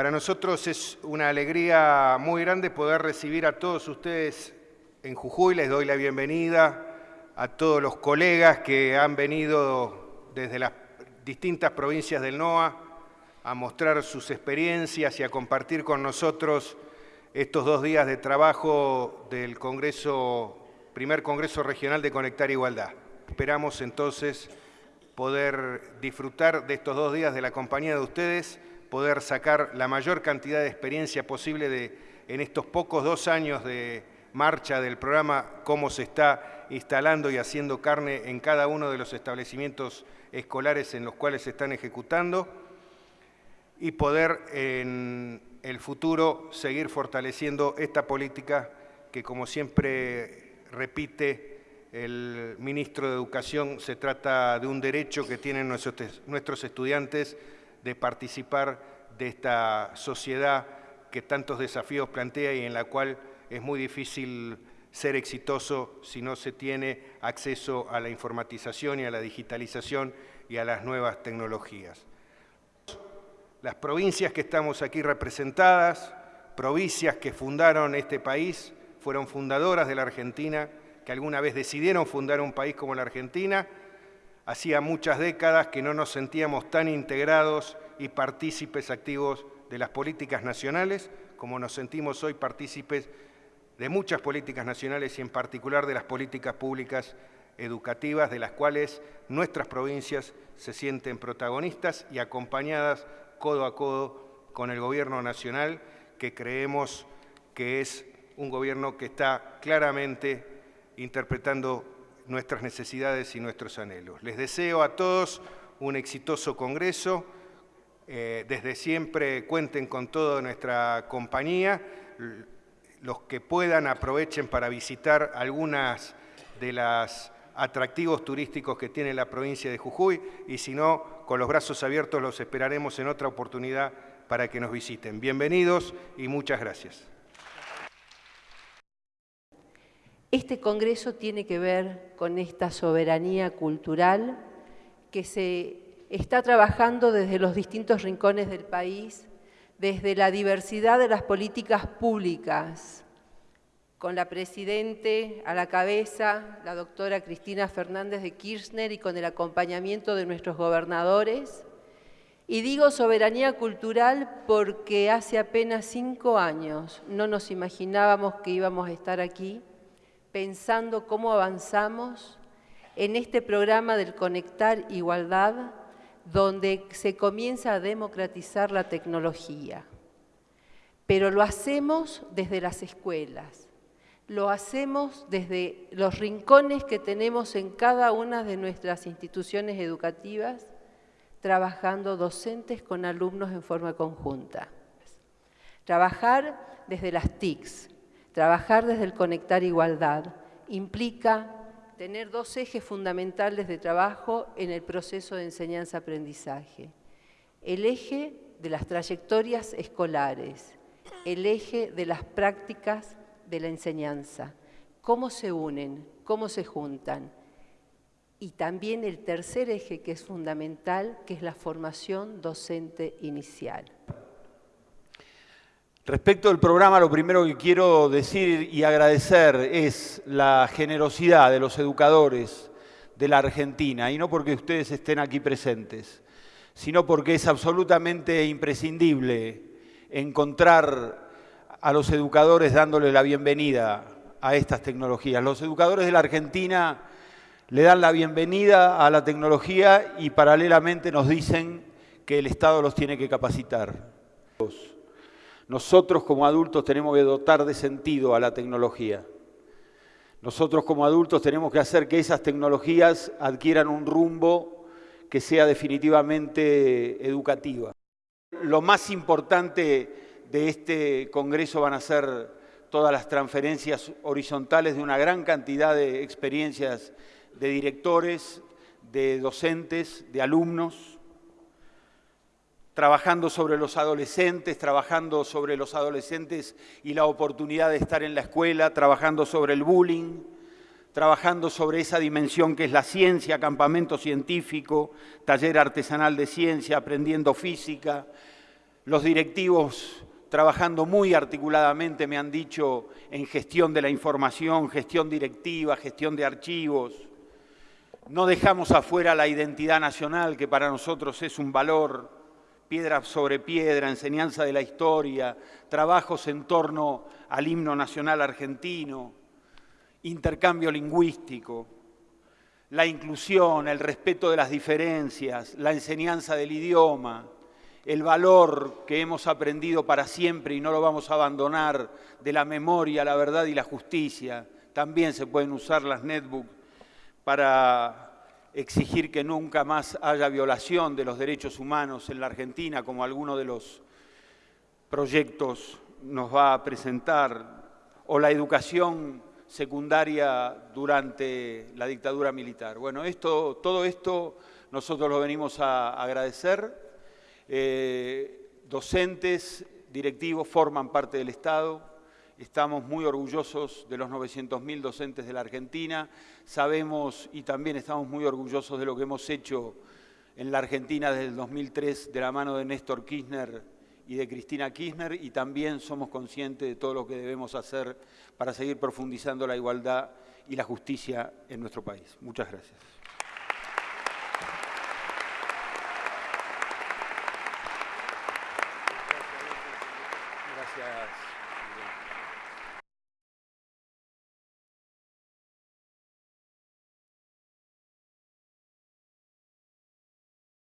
Para nosotros es una alegría muy grande poder recibir a todos ustedes en Jujuy. Les doy la bienvenida a todos los colegas que han venido desde las distintas provincias del NOA a mostrar sus experiencias y a compartir con nosotros estos dos días de trabajo del Congreso, primer Congreso Regional de Conectar Igualdad. Esperamos entonces poder disfrutar de estos dos días de la compañía de ustedes, poder sacar la mayor cantidad de experiencia posible de, en estos pocos dos años de marcha del programa, cómo se está instalando y haciendo carne en cada uno de los establecimientos escolares en los cuales se están ejecutando y poder en el futuro seguir fortaleciendo esta política que, como siempre repite el ministro de Educación, se trata de un derecho que tienen nuestros estudiantes de participar de esta sociedad que tantos desafíos plantea y en la cual es muy difícil ser exitoso si no se tiene acceso a la informatización y a la digitalización y a las nuevas tecnologías las provincias que estamos aquí representadas, provincias que fundaron este país, fueron fundadoras de la Argentina, que alguna vez decidieron fundar un país como la Argentina. Hacía muchas décadas que no nos sentíamos tan integrados y partícipes activos de las políticas nacionales como nos sentimos hoy partícipes de muchas políticas nacionales y en particular de las políticas públicas educativas de las cuales nuestras provincias se sienten protagonistas y acompañadas codo a codo con el gobierno nacional, que creemos que es un gobierno que está claramente interpretando nuestras necesidades y nuestros anhelos. Les deseo a todos un exitoso Congreso. Eh, desde siempre cuenten con toda nuestra compañía. Los que puedan aprovechen para visitar algunas de las atractivos turísticos que tiene la provincia de Jujuy y si no, con los brazos abiertos los esperaremos en otra oportunidad para que nos visiten. Bienvenidos y muchas gracias. Este Congreso tiene que ver con esta soberanía cultural que se está trabajando desde los distintos rincones del país, desde la diversidad de las políticas públicas, con la Presidente a la cabeza, la doctora Cristina Fernández de Kirchner y con el acompañamiento de nuestros gobernadores. Y digo soberanía cultural porque hace apenas cinco años no nos imaginábamos que íbamos a estar aquí pensando cómo avanzamos en este programa del Conectar Igualdad, donde se comienza a democratizar la tecnología. Pero lo hacemos desde las escuelas, lo hacemos desde los rincones que tenemos en cada una de nuestras instituciones educativas, trabajando docentes con alumnos en forma conjunta. Trabajar desde las TICs, trabajar desde el Conectar Igualdad, implica tener dos ejes fundamentales de trabajo en el proceso de enseñanza-aprendizaje. El eje de las trayectorias escolares, el eje de las prácticas de la enseñanza, cómo se unen, cómo se juntan. Y también el tercer eje que es fundamental, que es la formación docente inicial. Respecto al programa, lo primero que quiero decir y agradecer es la generosidad de los educadores de la Argentina, y no porque ustedes estén aquí presentes, sino porque es absolutamente imprescindible encontrar a los educadores dándole la bienvenida a estas tecnologías. Los educadores de la Argentina le dan la bienvenida a la tecnología y paralelamente nos dicen que el Estado los tiene que capacitar. Nosotros como adultos tenemos que dotar de sentido a la tecnología. Nosotros como adultos tenemos que hacer que esas tecnologías adquieran un rumbo que sea definitivamente educativa. Lo más importante de este Congreso van a ser todas las transferencias horizontales de una gran cantidad de experiencias de directores, de docentes, de alumnos, trabajando sobre los adolescentes, trabajando sobre los adolescentes y la oportunidad de estar en la escuela, trabajando sobre el bullying, trabajando sobre esa dimensión que es la ciencia, campamento científico, taller artesanal de ciencia, aprendiendo física, los directivos trabajando muy articuladamente, me han dicho, en gestión de la información, gestión directiva, gestión de archivos. No dejamos afuera la identidad nacional, que para nosotros es un valor, piedra sobre piedra, enseñanza de la historia, trabajos en torno al himno nacional argentino, intercambio lingüístico, la inclusión, el respeto de las diferencias, la enseñanza del idioma, el valor que hemos aprendido para siempre y no lo vamos a abandonar de la memoria, la verdad y la justicia. También se pueden usar las netbooks para exigir que nunca más haya violación de los derechos humanos en la Argentina, como alguno de los proyectos nos va a presentar, o la educación secundaria durante la dictadura militar. Bueno, esto, todo esto nosotros lo venimos a agradecer. Eh, docentes, directivos forman parte del Estado. Estamos muy orgullosos de los 900.000 docentes de la Argentina. Sabemos y también estamos muy orgullosos de lo que hemos hecho en la Argentina desde el 2003 de la mano de Néstor Kirchner y de Cristina Kirchner y también somos conscientes de todo lo que debemos hacer para seguir profundizando la igualdad y la justicia en nuestro país. Muchas gracias.